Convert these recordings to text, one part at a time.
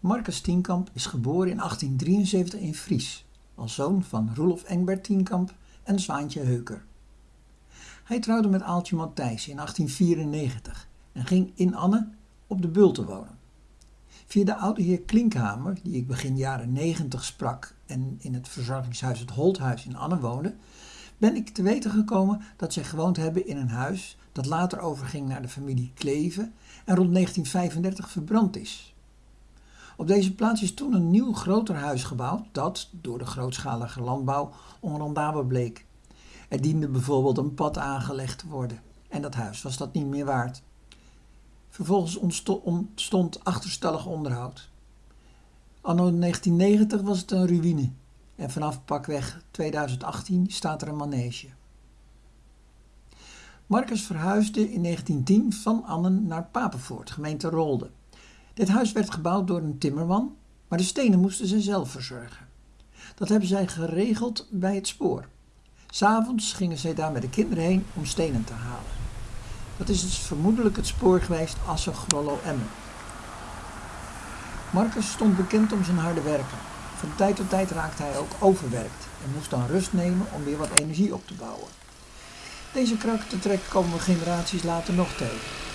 Marcus Tienkamp is geboren in 1873 in Fries, als zoon van Roelof Engbert Tienkamp en Zwaantje Heuker. Hij trouwde met Aaltje Matthijs in 1894 en ging in Anne op de Bulten wonen. Via de oude heer Klinkhamer, die ik begin jaren 90 sprak en in het verzorgingshuis het Holthuis in Anne woonde, ben ik te weten gekomen dat zij gewoond hebben in een huis dat later overging naar de familie Kleven en rond 1935 verbrand is. Op deze plaats is toen een nieuw groter huis gebouwd dat door de grootschalige landbouw onrendabel bleek. Er diende bijvoorbeeld een pad aangelegd te worden en dat huis was dat niet meer waard. Vervolgens ontstond achterstallig onderhoud. Anno 1990 was het een ruïne en vanaf pakweg 2018 staat er een manege. Marcus verhuisde in 1910 van Annen naar Papenvoort, gemeente Rolde. Dit huis werd gebouwd door een timmerman, maar de stenen moesten ze zelf verzorgen. Dat hebben zij geregeld bij het spoor. S'avonds gingen zij daar met de kinderen heen om stenen te halen. Dat is dus vermoedelijk het spoor geweest Assen, Grollo, Emmen. Marcus stond bekend om zijn harde werken. Van tijd tot tijd raakte hij ook overwerkt en moest dan rust nemen om weer wat energie op te bouwen. Deze karaktertrek komen we generaties later nog tegen.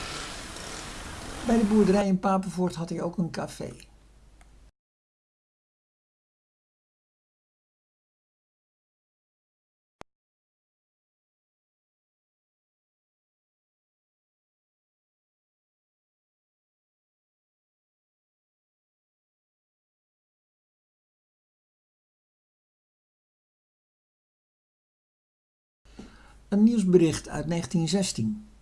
Bij de boerderij in Papenvoort had hij ook een café. Een nieuwsbericht uit 1916.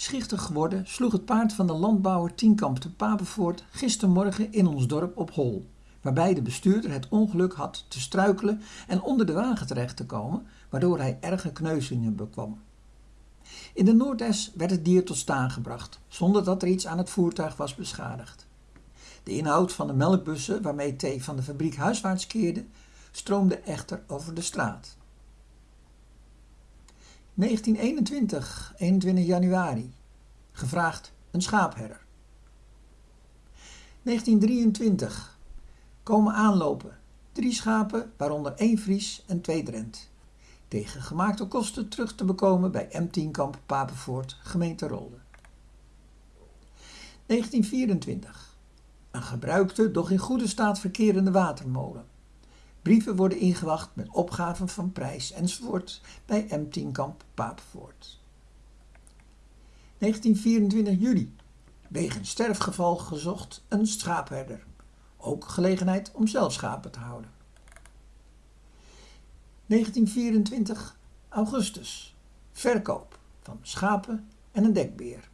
Schichtig geworden sloeg het paard van de landbouwer Tienkamp te Papenvoort gistermorgen in ons dorp op hol, waarbij de bestuurder het ongeluk had te struikelen en onder de wagen terecht te komen, waardoor hij erge kneuzingen bekwam. In de Noordes werd het dier tot staan gebracht, zonder dat er iets aan het voertuig was beschadigd. De inhoud van de melkbussen waarmee thee van de fabriek huiswaarts keerde, stroomde echter over de straat. 1921, 21 januari. Gevraagd een schaapherder. 1923. Komen aanlopen. Drie schapen, waaronder één Fries en twee Drent. Tegen gemaakte kosten terug te bekomen bij M10 Kamp Papenvoort, gemeente Rolde. 1924. Een gebruikte, doch in goede staat verkerende watermolen. Brieven worden ingewacht met opgaven van prijs enzovoort bij M10 Kamp Papenvoort. 1924 juli. Wegens sterfgeval gezocht een schaapherder. Ook gelegenheid om zelf schapen te houden. 1924 augustus. Verkoop van schapen en een dekbeer.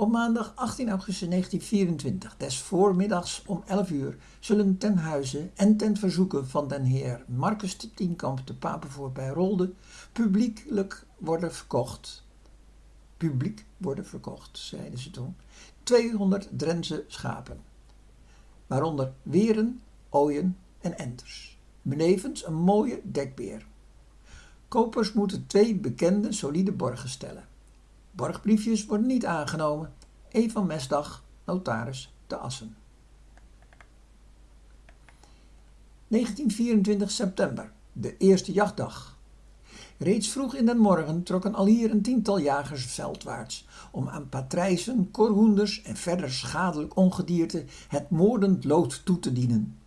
Op maandag 18 augustus 1924, des voormiddags om 11 uur, zullen ten huize en ten verzoeken van den heer Marcus de Tienkamp te Papenvoort bij Rolde publiekelijk worden verkocht. Publiek worden verkocht, zeiden ze toen. 200 Drentse schapen, waaronder weren, ooien en enters. Benevens een mooie dekbeer. Kopers moeten twee bekende solide borgen stellen. Borgbriefjes worden niet aangenomen. E. Mesdag, notaris te Assen. 1924 september, de eerste jachtdag. Reeds vroeg in den morgen trokken al hier een tiental jagers veldwaarts om aan patrijzen, korhoenders en verder schadelijk ongedierte het moordend lood toe te dienen.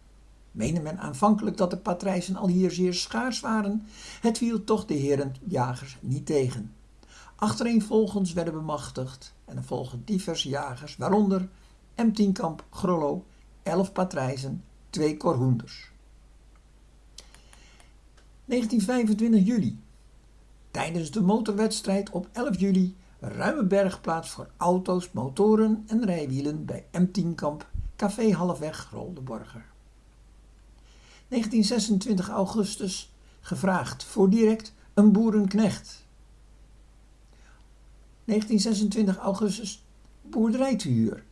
Meende men aanvankelijk dat de patrijzen al hier zeer schaars waren, het viel toch de heren jagers niet tegen. Achtereenvolgens werden bemachtigd en er volgen diverse jagers, waaronder M10 Kamp Grollo, 11 patrijzen, 2 korhoenders. 1925 juli. Tijdens de motorwedstrijd op 11 juli ruime bergplaats voor auto's, motoren en rijwielen bij M10 Kamp, Café Halfweg, Roldeborger. 1926 augustus gevraagd voor direct een boerenknecht 1926 augustus boerderij te huur,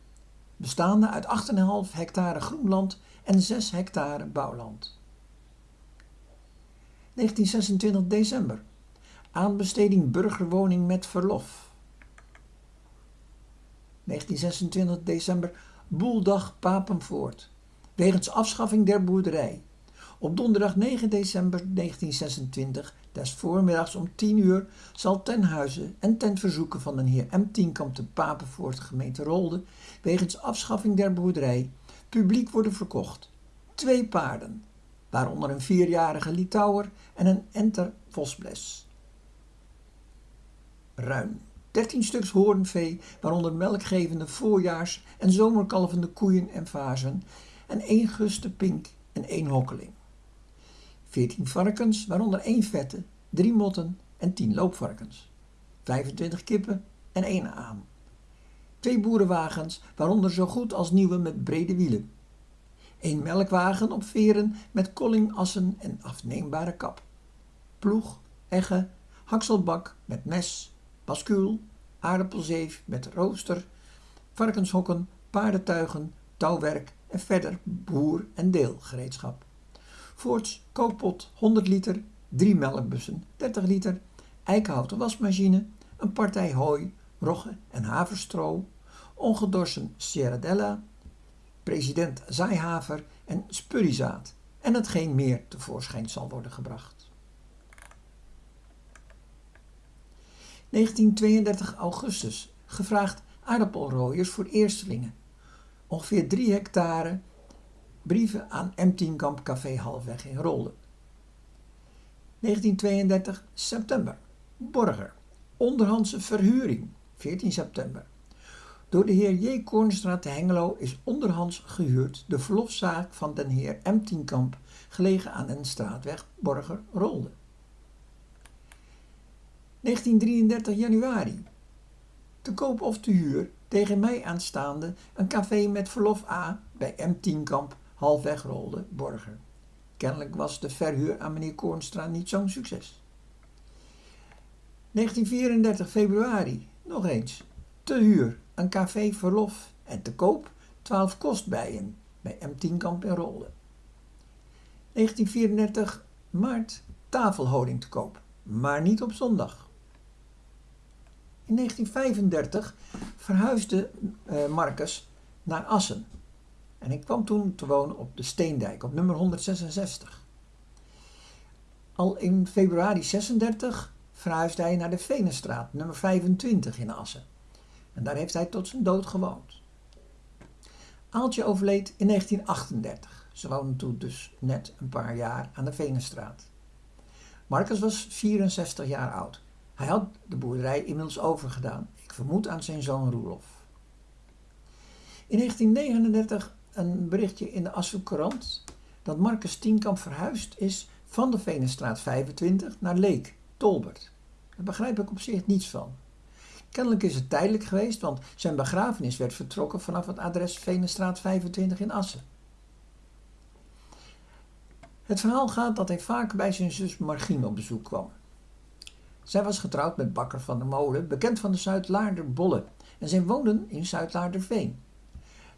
bestaande uit 8,5 hectare groenland en 6 hectare bouwland. 1926 december aanbesteding burgerwoning met verlof. 1926 december Boeldag Papenvoort, wegens afschaffing der boerderij. Op donderdag 9 december 1926, des voormiddags om 10 uur, zal ten huize en ten verzoeken van de heer M. Tienkamp te Papenvoort, gemeente Rolde, wegens afschaffing der boerderij, publiek worden verkocht. Twee paarden, waaronder een vierjarige Litouwer en een enter Vosbles. Ruin. 13 stuks hoornvee, waaronder melkgevende voorjaars- en zomerkalvende koeien en vazen, en één guste pink en één hokkeling. 14 varkens, waaronder één vette, drie motten en 10 loopvarkens. 25 kippen en één aan. Twee boerenwagens, waaronder zo goed als nieuwe met brede wielen. Een melkwagen op veren met kollingassen en afneembare kap. Ploeg, egge, hakselbak met mes, baskuul, aardappelzeef met rooster, varkenshokken, paardentuigen, touwwerk en verder boer- en deelgereedschap. Voorts kookpot 100 liter, drie melkbussen 30 liter, eikenhouten wasmachine, een partij hooi, rogge en haverstro, ongedorsen Sierradella, president zaaihaver en spurriezaad en hetgeen meer tevoorschijn zal worden gebracht. 1932 augustus. Gevraagd aardappelrooiers voor eerstelingen. Ongeveer 3 hectare brieven aan M10 Kamp Café Halfweg in Rolde. 1932 september. Borger. Onderhandse verhuring. 14 september. Door de heer J. Koornstraat Hengelo is onderhands gehuurd de verlofzaak van den heer M. Tienkamp, gelegen aan een straatweg Borger-Rolde. 1933 januari. Te koop of te huur tegen mij aanstaande een café met verlof A bij M. Tienkamp, halfweg Rolde, Borger. Kennelijk was de verhuur aan meneer Koornstra niet zo'n succes. 1934 februari, nog eens. Te huur, een café verlof en te koop 12 kostbijen bij M. Tienkamp in Rolde. 1934 maart, tafelhouding te koop, maar niet op zondag. In 1935 verhuisde uh, Marcus naar Assen. En ik kwam toen te wonen op de Steendijk, op nummer 166. Al in februari 36 verhuisde hij naar de Venenstraat, nummer 25 in Assen. En daar heeft hij tot zijn dood gewoond. Aaltje overleed in 1938. Ze woonde toen dus net een paar jaar aan de Venenstraat. Marcus was 64 jaar oud. Hij had de boerderij inmiddels overgedaan. Ik vermoed aan zijn zoon Roelof. In 1939 een berichtje in de Assen dat Marcus Tienkamp verhuisd is van de Venenstraat 25 naar Leek, Tolbert. Daar begrijp ik op zich niets van. Kennelijk is het tijdelijk geweest, want zijn begrafenis werd vertrokken vanaf het adres Venenstraat 25 in Assen. Het verhaal gaat dat hij vaak bij zijn zus Margien op bezoek kwam. Zij was getrouwd met Bakker van der Molen, bekend van de Zuidlaarder Bolle, en zij woonden in Zuidlaarderveen.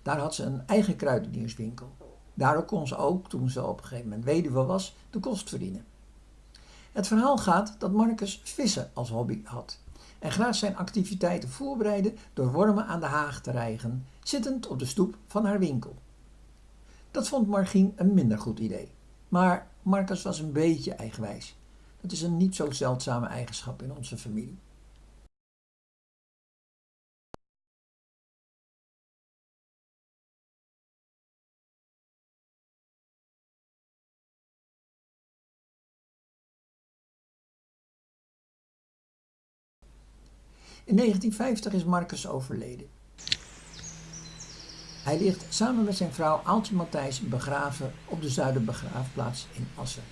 Daar had ze een eigen kruidenierswinkel. Daardoor kon ze ook, toen ze op een gegeven moment weduwe was, de kost verdienen. Het verhaal gaat dat Marcus vissen als hobby had en graag zijn activiteiten voorbereidde door wormen aan de haag te rijgen, zittend op de stoep van haar winkel. Dat vond Margien een minder goed idee. Maar Marcus was een beetje eigenwijs. Dat is een niet zo zeldzame eigenschap in onze familie. In 1950 is Marcus overleden. Hij ligt samen met zijn vrouw Aaltje Matthijs begraven op de Zuiderbegraafplaats in Assen.